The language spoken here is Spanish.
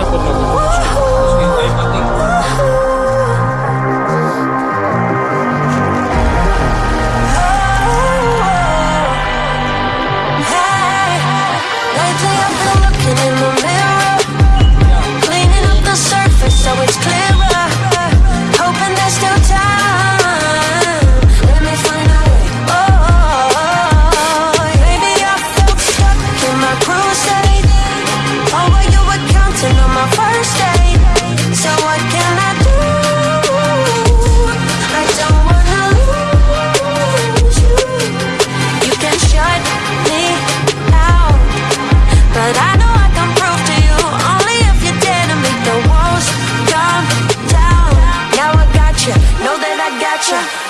años, pues nos Russia.